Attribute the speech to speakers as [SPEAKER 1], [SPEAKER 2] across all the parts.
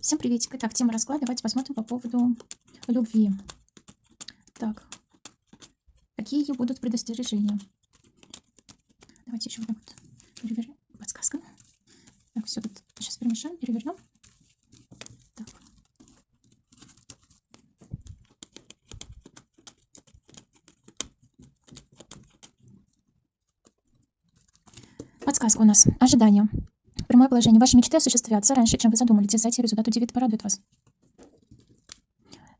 [SPEAKER 1] Всем приветик. Итак, тема расклада. Давайте посмотрим по поводу любви. Так, какие будут предостережения? Давайте еще вот так вот перевернем. Подсказка. Так, все тут сейчас перемешаем, перевернем. Так. Подсказка у нас. Ожидание. Прямое положение. Ваши мечты осуществятся раньше, чем вы задумали. Дерзайте, результат удивит, порадует вас.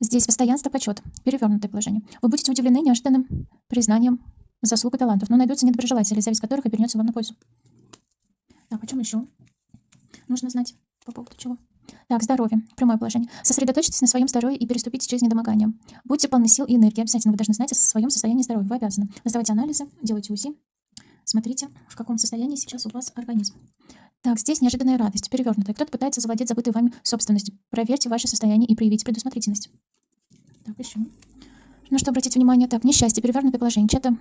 [SPEAKER 1] Здесь постоянство, почет. Перевернутое положение. Вы будете удивлены неожиданным признанием заслуг и талантов, но найдутся недоброжелатели, зависть которых обернется вам на пользу. Так, о чем еще? Нужно знать по поводу чего. Так, здоровье. Прямое положение. Сосредоточьтесь на своем здоровье и переступите через недомогание. Будьте полны сил и энергии. Обязательно вы должны знать о своем состоянии здоровья. Вы обязаны. Сдавайте анализы, делайте УЗИ. Смотрите, в каком состоянии сейчас у вас организм. Так, здесь неожиданная радость, перевернутая. Кто-то пытается завладеть забытой вами собственностью. Проверьте ваше состояние и проявите предусмотрительность. Так, еще. На что обратить внимание? Так, несчастье, перевернутое положение. Чья-то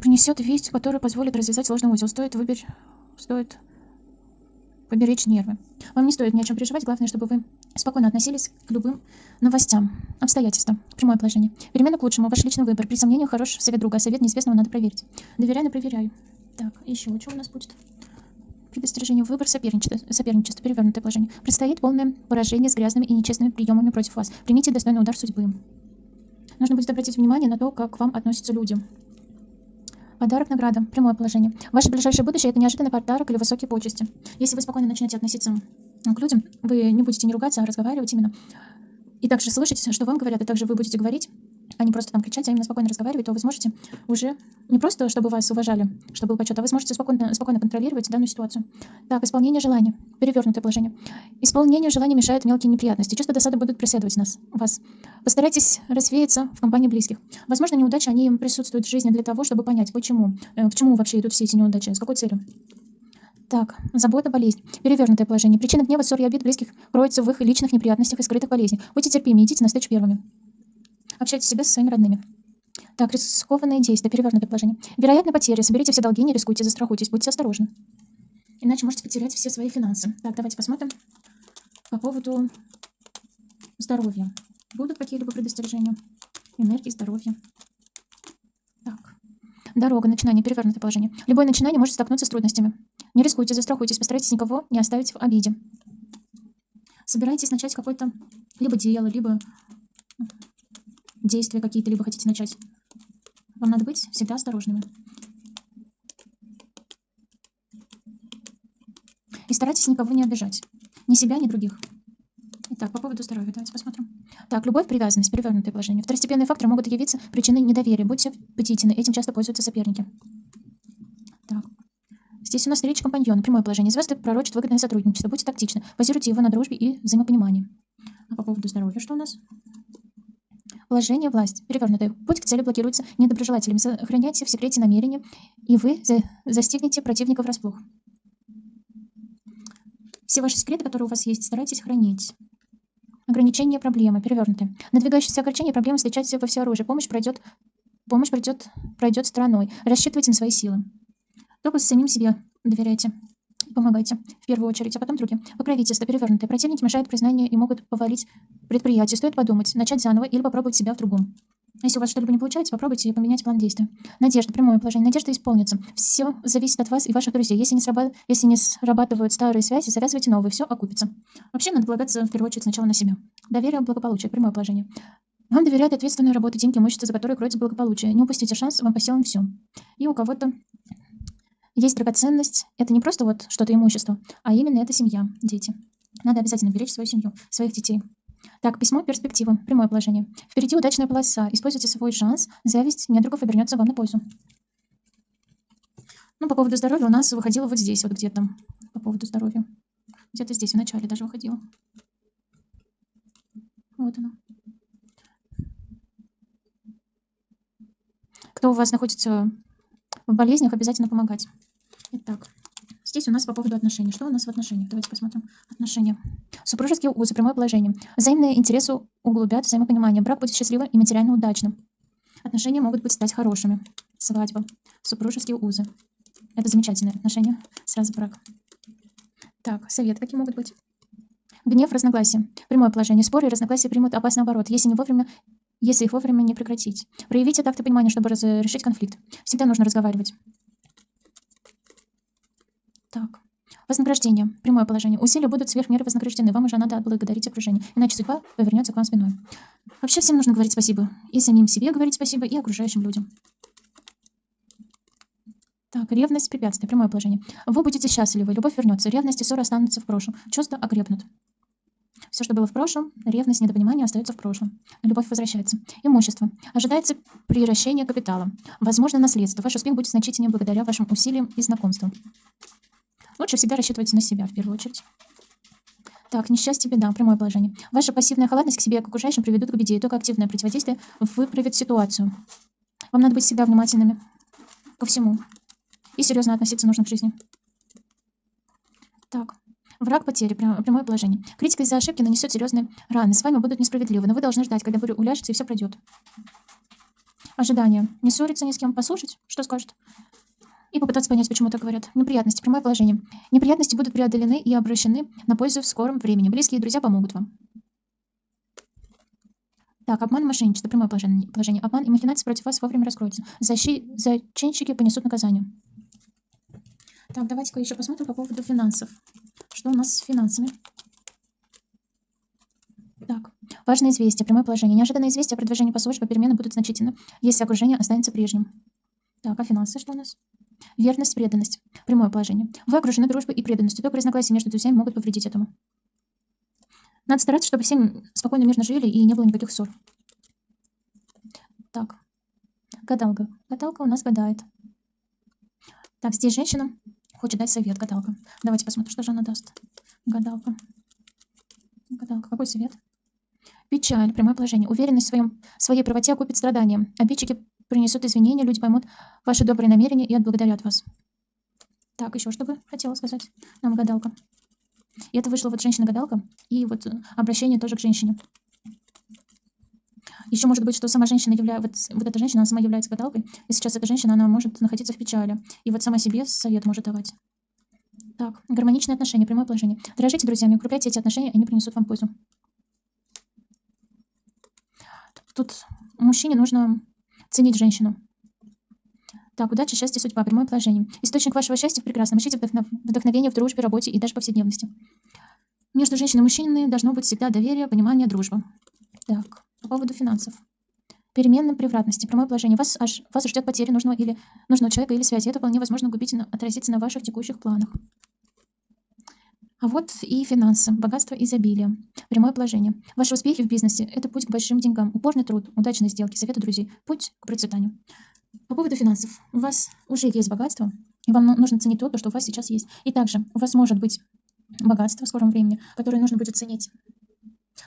[SPEAKER 1] принесет весть, которая позволит развязать сложный узел. Стоит выберь... Стоит поберечь нервы. Вам не стоит ни о чем переживать. Главное, чтобы вы спокойно относились к любым новостям, обстоятельствам. Прямое положение. Перемена к лучшему. Ваш личный выбор. При сомнении хорош совет друга, а совет неизвестного надо проверить. Доверяй, но проверяй. Так, еще что у нас будет? Предостережение, выбор соперничества, соперничество, перевернутое положение. Предстоит полное поражение с грязными и нечестными приемами против вас. Примите достойный удар судьбы. Нужно будет обратить внимание на то, как к вам относятся люди. Подарок, награда, прямое положение. Ваше ближайшее будущее – это неожиданный подарок или высокие почести. Если вы спокойно начнете относиться к людям, вы не будете не ругаться, а разговаривать именно. И также слышать, что вам говорят, и также вы будете говорить а не просто там кричать, а именно спокойно разговаривать, то вы сможете уже не просто, чтобы вас уважали, чтобы был почет, а вы сможете спокойно, спокойно контролировать данную ситуацию. Так, исполнение желания. Перевернутое положение. Исполнение желания мешает мелкие неприятности. Чувства досады будут преследовать нас, вас. Постарайтесь развеяться в компании близких. Возможно, неудачи, они присутствуют в жизни для того, чтобы понять, почему, э, к чему вообще идут все эти неудачи, с какой целью. Так, забота, болезнь. Перевернутое положение. Причина гнева, ссор и обид близких кроется в их личных неприятностях и скрытых болезнях. Будьте терпимы, идите на встречу первыми. Общайте себя со своими родными. Так, рискованные действия, перевернутое положение. Вероятно, потери. Соберите все долги, не рискуйте, застрахуйтесь, будьте осторожны. Иначе можете потерять все свои финансы. Так, давайте посмотрим по поводу здоровья. Будут какие-либо предостережения? Энергии, здоровья. Так. Дорога, начинание, перевернутое положение. Любое начинание может столкнуться с трудностями. Не рискуйте, застрахуйтесь, постарайтесь никого не оставить в обиде. Собирайтесь начать какое-то либо дело, либо действия какие-то либо хотите начать. Вам надо быть всегда осторожными. И старайтесь никого не обижать. Ни себя, ни других. Итак, по поводу здоровья давайте посмотрим. Так, любовь, привязанность, перевернутое положение. Второстепенные факторы могут явиться причиной недоверия. Будьте бдительны, этим часто пользуются соперники. Так. Здесь у нас речь компаньона, прямое положение. Звезды пророчат выгодное сотрудничество. Будьте тактичны. Базируйте его на дружбе и взаимопонимании. А по поводу здоровья что у нас? Положение власть. Перевернутое. Путь к цели блокируется недоброжелателями. Сохраняйте в секрете намерения, и вы за застигнете противника врасплох. Все ваши секреты, которые у вас есть, старайтесь хранить. Ограничение проблемы. Перевернутые. Надвигающиеся ограничения проблемы встречайте во все оружие. Помощь пройдет, помощь пройдет, пройдет стороной. Рассчитывайте на свои силы. Только самим себе доверяйте. Помогайте, в первую очередь, а потом другим. Покровительство перевернутое. Противники мешают признанию и могут повалить предприятие. Стоит подумать, начать заново или попробовать себя в другом. Если у вас что-либо не получается, попробуйте поменять план действия. Надежда, прямое положение. Надежда исполнится. Все зависит от вас и ваших друзей. Если не, сраба... Если не срабатывают старые связи, завязывайте новые, все окупится. Вообще надо полагаться в первую очередь сначала на себя. Доверие, благополучие, прямое положение. Вам доверяют ответственную работу, деньги, имущество, за которое кроется благополучие. Не упустите шанс, вам по силам все. И у кого-то есть драгоценность. Это не просто вот что-то имущество, а именно это семья, дети. Надо обязательно беречь свою семью, своих детей. Так, письмо перспективы. Прямое положение. Впереди удачная полоса. Используйте свой шанс. Зависть недругов обернется вам на пользу. Ну, по поводу здоровья у нас выходило вот здесь, вот где-то. По поводу здоровья. Где-то здесь, в начале даже выходило. Вот оно. Кто у вас находится в болезнях, обязательно помогать. Итак, здесь у нас по поводу отношений. Что у нас в отношениях? Давайте посмотрим. Отношения. Супружеские узы, прямое положение. Взаимные интересы углубят взаимопонимание. Брак будет счастливым и материально удачным. Отношения могут быть стать хорошими. Свадьба. Супружеские узы. Это замечательные отношения. Сразу брак. Так, совет какие могут быть? Гнев, разногласия. Прямое положение. Споры и разногласия примут опасный оборот, если не вовремя если их вовремя не прекратить. Проявите такт и понимание, чтобы разрешить конфликт. Всегда нужно разговаривать. Так. Вознаграждение. Прямое положение. Усилия будут сверх меры вознаграждены. Вам уже надо отблагодарить окружение, иначе судьба повернется к вам спиной. Вообще всем нужно говорить спасибо. И самим себе говорить спасибо, и окружающим людям. Так, ревность, препятствие, прямое положение. Вы будете счастливы, любовь вернется, ревность и ссоры останутся в прошлом, чувства окрепнут. Все, что было в прошлом, ревность, недопонимание остается в прошлом. Любовь возвращается. Имущество. Ожидается приращение капитала. Возможно, наследство. Ваш успех будет значительнее благодаря вашим усилиям и знакомствам. Лучше всегда рассчитывать на себя в первую очередь. Так, несчастье, беда, прямое положение. Ваша пассивная халатность к себе и к окружающим приведут к беде, и только активное противодействие выправит ситуацию. Вам надо быть всегда внимательными ко всему. И серьезно относиться нужно к жизни. Враг потери. Прямое положение. Критика из-за ошибки нанесет серьезные раны. С вами будут несправедливы, но вы должны ждать, когда буря уляжется и все пройдет. Ожидание. Не ссориться ни с кем, послушать, что скажет. И попытаться понять, почему так говорят. Неприятности. Прямое положение. Неприятности будут преодолены и обращены на пользу в скором времени. Близкие друзья помогут вам. Так, обман и мошенничество. Прямое положение. положение. Обман и махинации против вас вовремя раскроются. Защи... Зачинщики понесут наказание. Так, давайте-ка еще посмотрим по поводу финансов. Что у нас с финансами? Так, важное известие, прямое положение. Неожиданное известие о продвижении по службе перемены будут значительны, если окружение останется прежним. Так, а финансы что у нас? Верность, преданность. Прямое положение. Вы окружены дружбой и преданностью. Только разногласия между друзьями могут повредить этому. Надо стараться, чтобы все спокойно, мирно жили и не было никаких ссор. Так, гадалка. Гадалка у нас гадает. Так, здесь женщина Хочет дать совет гадалка. Давайте посмотрим, что же она даст. Гадалка. Гадалка. Какой совет? Печаль, прямое положение. Уверенность в своем, своей правоте окупит страдания. Обидчики принесут извинения, люди поймут ваши добрые намерения и отблагодарят вас. Так, еще что бы хотела сказать нам гадалка. И это вышла вот женщина-гадалка, и вот обращение тоже к женщине. Еще может быть, что сама женщина является, вот, вот эта женщина, она сама является гадалкой, и сейчас эта женщина, она может находиться в печали, и вот сама себе совет может давать. Так, гармоничные отношения, прямое положение. Дорожите друзьями, укрепляйте эти отношения, они принесут вам пользу. Тут мужчине нужно ценить женщину. Так, удача, счастье, судьба, прямое положение. Источник вашего счастья в прекрасном. Ищите вдохнов... вдохновение в дружбе, работе и даже повседневности. Между женщиной и мужчиной должно быть всегда доверие, понимание, дружба. Так, по поводу финансов. Переменные превратности. Прямое положение. Вас, аж, вас ждет потеря нужного, или, нужного человека или связи. Это вполне возможно губительно отразиться на ваших текущих планах. А вот и финансы, богатство, изобилие. Прямое положение. Ваши успехи в бизнесе – это путь к большим деньгам. Упорный труд, удачные сделки, советы друзей. Путь к процветанию. По поводу финансов. У вас уже есть богатство, и вам нужно ценить то, что у вас сейчас есть. И также у вас может быть богатство в скором времени, которое нужно будет ценить.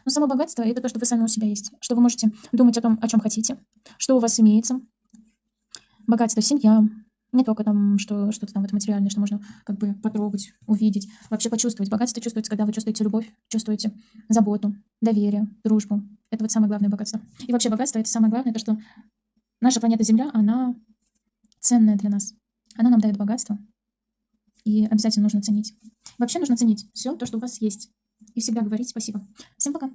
[SPEAKER 1] Но само богатство – это то, что вы сами у себя есть, что вы можете думать о том, о чем хотите, что у вас имеется. Богатство, семья, не только там, что что-то там вот материальное, что можно как бы потрогать, увидеть, вообще почувствовать. Богатство чувствуется, когда вы чувствуете любовь, чувствуете заботу, доверие, дружбу. Это вот самое главное богатство. И вообще богатство – это самое главное, то, что наша планета Земля, она ценная для нас. Она нам дает богатство, и обязательно нужно ценить. Вообще нужно ценить все то, что у вас есть и всегда говорить спасибо. Всем пока!